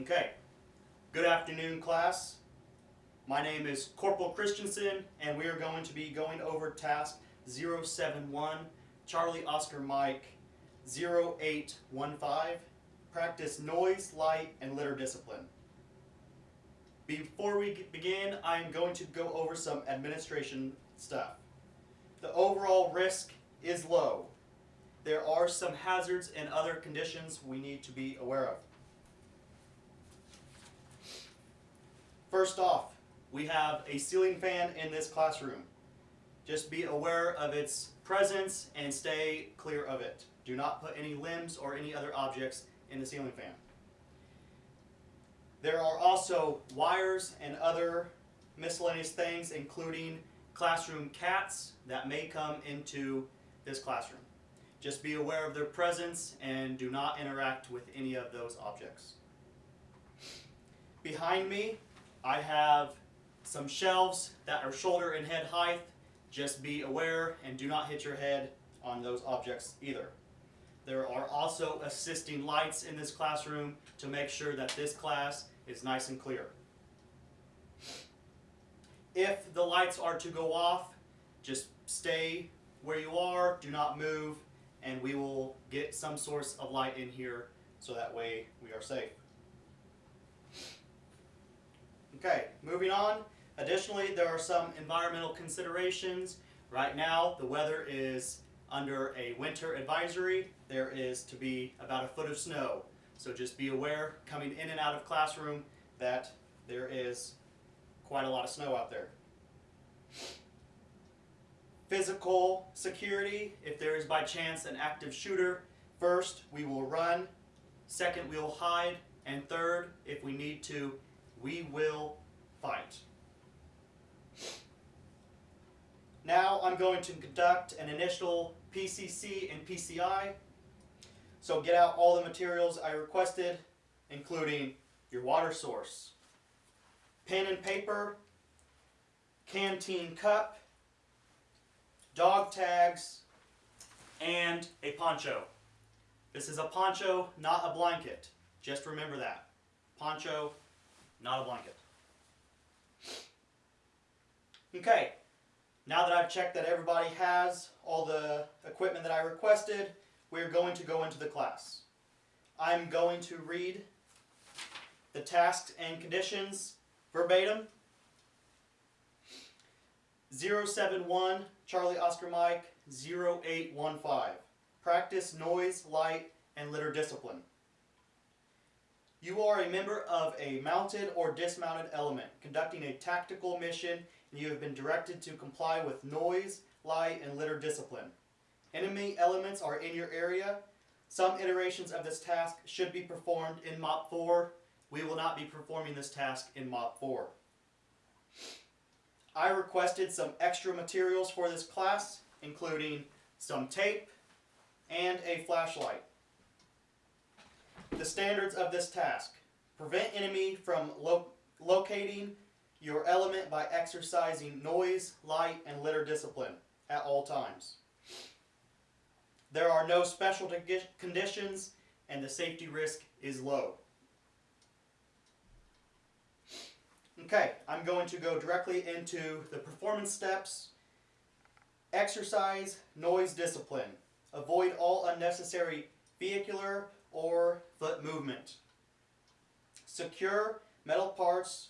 Okay, good afternoon class. My name is Corporal Christensen and we are going to be going over task 071 Charlie Oscar Mike 0815 practice noise, light, and litter discipline. Before we begin, I am going to go over some administration stuff. The overall risk is low. There are some hazards and other conditions we need to be aware of. First off, we have a ceiling fan in this classroom. Just be aware of its presence and stay clear of it. Do not put any limbs or any other objects in the ceiling fan. There are also wires and other miscellaneous things including classroom cats that may come into this classroom. Just be aware of their presence and do not interact with any of those objects. Behind me I have some shelves that are shoulder and head height. Just be aware and do not hit your head on those objects either. There are also assisting lights in this classroom to make sure that this class is nice and clear. If the lights are to go off, just stay where you are, do not move, and we will get some source of light in here so that way we are safe. Okay, moving on. Additionally, there are some environmental considerations. Right now, the weather is under a winter advisory. There is to be about a foot of snow. So just be aware coming in and out of classroom that there is quite a lot of snow out there. Physical security, if there is by chance an active shooter, first we will run, second we will hide, and third, if we need to, we will fight. Now I'm going to conduct an initial PCC and PCI. So get out all the materials I requested, including your water source, pen and paper, canteen cup, dog tags, and a poncho. This is a poncho, not a blanket. Just remember that. Poncho, not a blanket. Okay, now that I've checked that everybody has all the equipment that I requested, we're going to go into the class. I'm going to read the tasks and conditions verbatim. 071 Charlie Oscar Mike 0815. Practice noise, light, and litter discipline. You are a member of a mounted or dismounted element conducting a tactical mission and you have been directed to comply with noise, light, and litter discipline. Enemy elements are in your area. Some iterations of this task should be performed in MOPP 4. We will not be performing this task in MOPP 4. I requested some extra materials for this class, including some tape and a flashlight. The standards of this task. Prevent enemy from lo locating your element by exercising noise, light, and litter discipline at all times. There are no special conditions and the safety risk is low. Okay, I'm going to go directly into the performance steps. Exercise noise discipline. Avoid all unnecessary vehicular or foot movement. Secure metal parts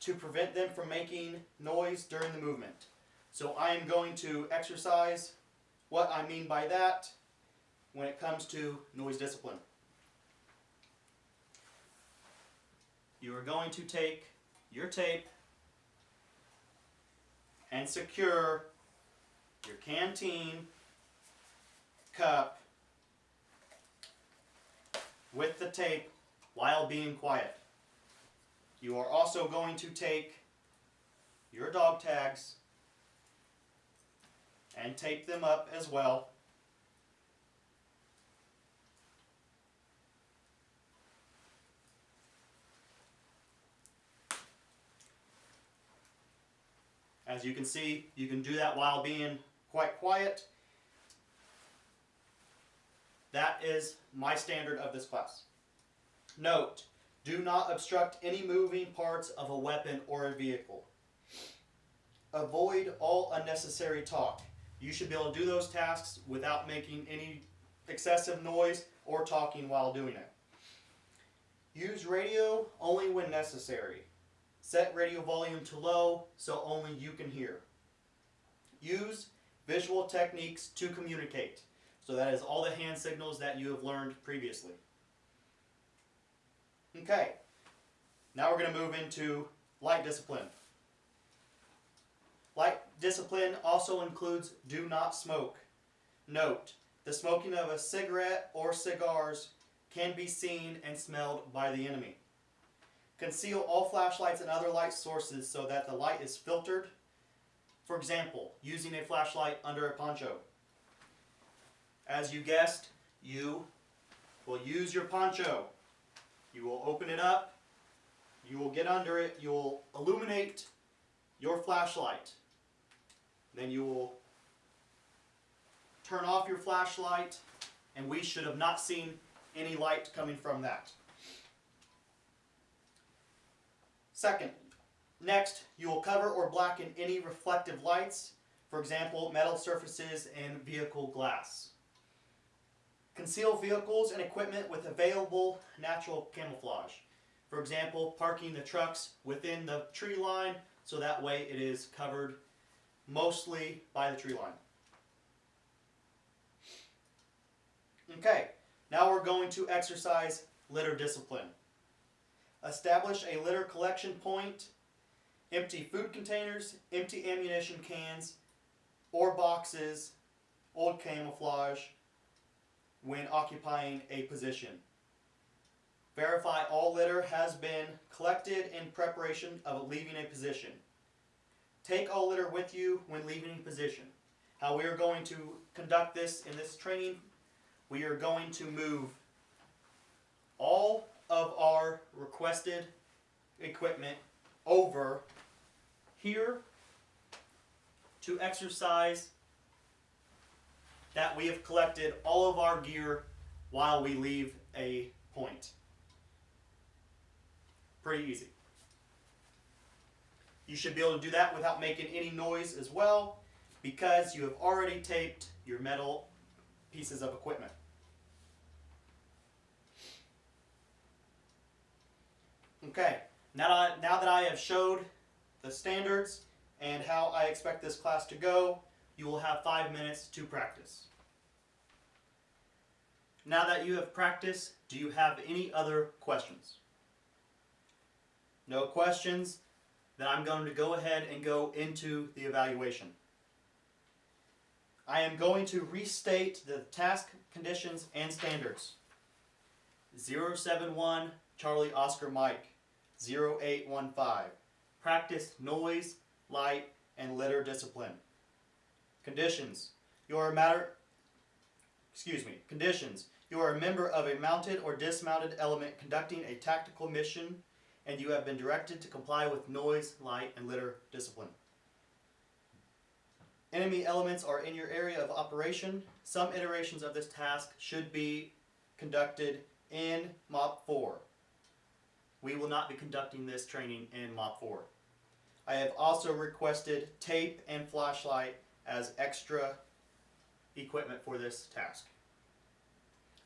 to prevent them from making noise during the movement. So I am going to exercise what I mean by that when it comes to noise discipline. You are going to take your tape and secure your canteen cup with the tape while being quiet. You are also going to take your dog tags and tape them up as well. As you can see, you can do that while being quite quiet. That is my standard of this class. Note, Do not obstruct any moving parts of a weapon or a vehicle. Avoid all unnecessary talk. You should be able to do those tasks without making any excessive noise or talking while doing it. Use radio only when necessary. Set radio volume to low so only you can hear. Use visual techniques to communicate. So that is all the hand signals that you have learned previously. Okay, now we're going to move into light discipline. Light discipline also includes do not smoke. Note, the smoking of a cigarette or cigars can be seen and smelled by the enemy. Conceal all flashlights and other light sources so that the light is filtered. For example, using a flashlight under a poncho. As you guessed, you will use your poncho. You will open it up. You will get under it. You will illuminate your flashlight. Then you will turn off your flashlight and we should have not seen any light coming from that. Second, next you will cover or blacken any reflective lights, for example metal surfaces and vehicle glass. Conceal vehicles and equipment with available natural camouflage. For example, parking the trucks within the tree line so that way it is covered mostly by the tree line. Okay, now we're going to exercise litter discipline. Establish a litter collection point, empty food containers, empty ammunition cans, or boxes, old camouflage, when occupying a position. Verify all litter has been collected in preparation of leaving a position. Take all litter with you when leaving a position. How we are going to conduct this in this training, we are going to move all of our requested equipment over here to exercise that we have collected all of our gear while we leave a point. Pretty easy. You should be able to do that without making any noise as well because you have already taped your metal pieces of equipment. Okay, now that, I, now that I have showed the standards and how I expect this class to go, you will have five minutes to practice. Now that you have practiced, do you have any other questions? No questions? Then I'm going to go ahead and go into the evaluation. I am going to restate the task conditions and standards. 071 Charlie Oscar Mike 0815. Practice noise, light, and litter discipline. Conditions. You are a matter excuse me, conditions. You are a member of a mounted or dismounted element conducting a tactical mission and you have been directed to comply with noise, light, and litter discipline. Enemy elements are in your area of operation. Some iterations of this task should be conducted in MOPP 4. We will not be conducting this training in MOPP 4. I have also requested tape and flashlight as extra equipment for this task.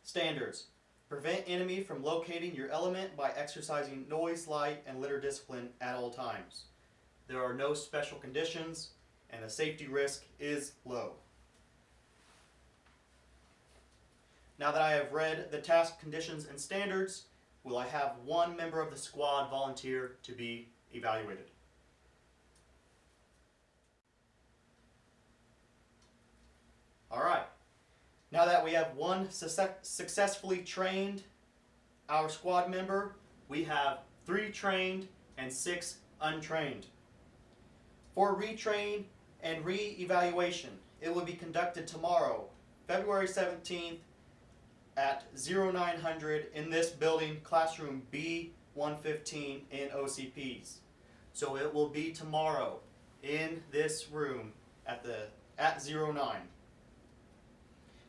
Standards. Prevent enemy from locating your element by exercising noise, light, and litter discipline at all times. There are no special conditions and the safety risk is low. Now that I have read the task conditions and standards, will I have one member of the squad volunteer to be evaluated? Alright, now that we have one successfully trained our squad member, we have three trained and six untrained. For retrain and re-evaluation, it will be conducted tomorrow, February 17th at 0900 in this building, classroom B115 in OCPs. So it will be tomorrow in this room at the at 09.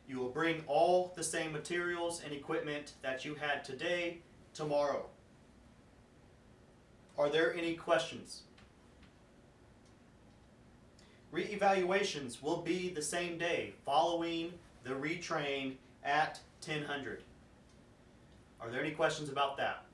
You will bring all the same materials and equipment that you had today tomorrow. Are there any questions? Re-evaluations will be the same day following the retrain at 1000. Are there any questions about that?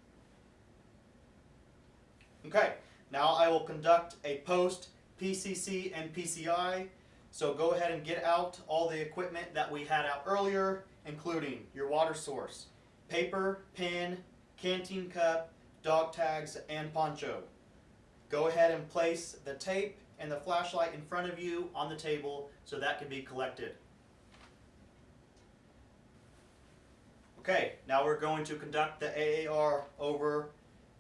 Okay, now I will conduct a post PCC and PCI. So go ahead and get out all the equipment that we had out earlier, including your water source, paper, pen, canteen cup, dog tags, and poncho. Go ahead and place the tape and the flashlight in front of you on the table so that can be collected. Okay, now we're going to conduct the AAR over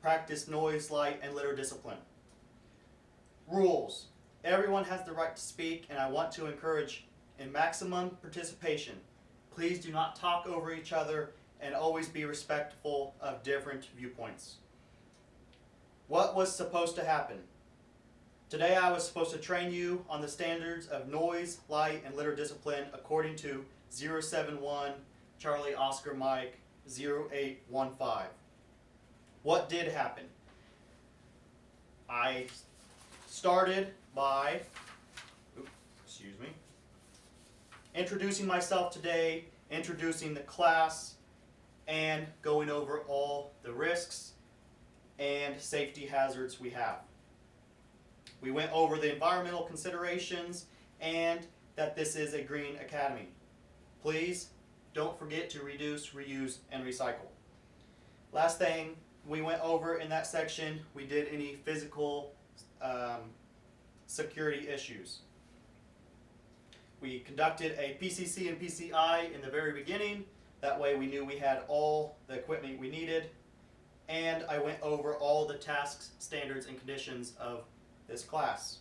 practice noise, light, and litter discipline. Rules. Everyone has the right to speak and I want to encourage in maximum participation. Please do not talk over each other and always be respectful of different viewpoints. What was supposed to happen? Today I was supposed to train you on the standards of noise, light, and litter discipline according to 071 Charlie Oscar Mike 0815. What did happen? I started by, oops, excuse me, introducing myself today, introducing the class, and going over all the risks and safety hazards we have. We went over the environmental considerations and that this is a green academy. Please don't forget to reduce, reuse, and recycle. Last thing we went over in that section, we did any physical um, security issues. We conducted a PCC and PCI in the very beginning. That way we knew we had all the equipment we needed. And I went over all the tasks, standards, and conditions of this class.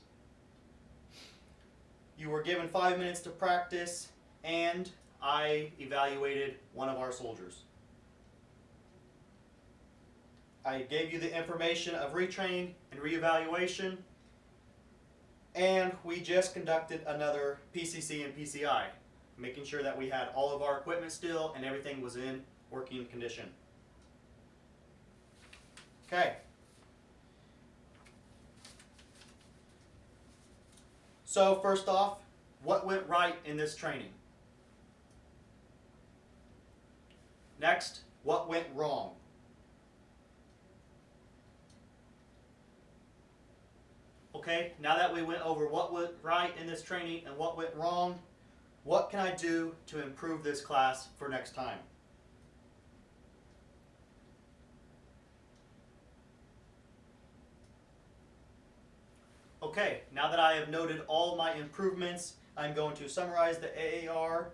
You were given five minutes to practice and I evaluated one of our soldiers. I gave you the information of retraining and reevaluation and we just conducted another PCC and PCI, making sure that we had all of our equipment still and everything was in working condition. Okay. So first off, what went right in this training? Next, what went wrong? Okay, now that we went over what went right in this training and what went wrong, what can I do to improve this class for next time? Okay, now that I have noted all my improvements, I'm going to summarize the AAR.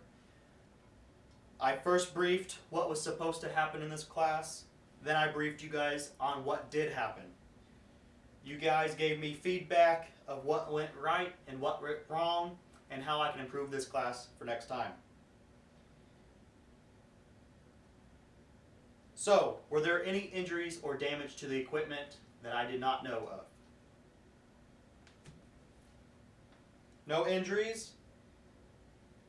I first briefed what was supposed to happen in this class, then I briefed you guys on what did happen. You guys gave me feedback of what went right and what went wrong and how I can improve this class for next time. So, were there any injuries or damage to the equipment that I did not know of? No injuries?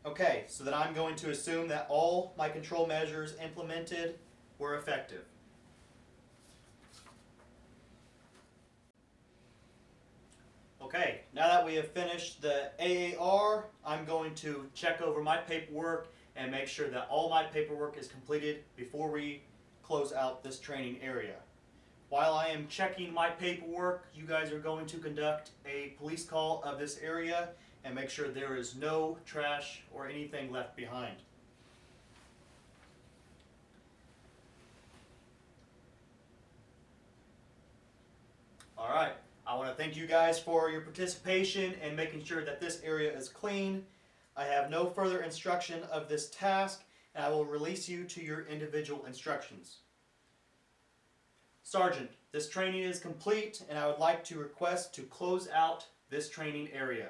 Okay, so then I'm going to assume that all my control measures implemented were effective. Okay, now that we have finished the AAR, I'm going to check over my paperwork and make sure that all my paperwork is completed before we close out this training area. While I am checking my paperwork, you guys are going to conduct a police call of this area and make sure there is no trash or anything left behind. All right. I want to thank you guys for your participation and making sure that this area is clean. I have no further instruction of this task and I will release you to your individual instructions. Sergeant, this training is complete and I would like to request to close out this training area.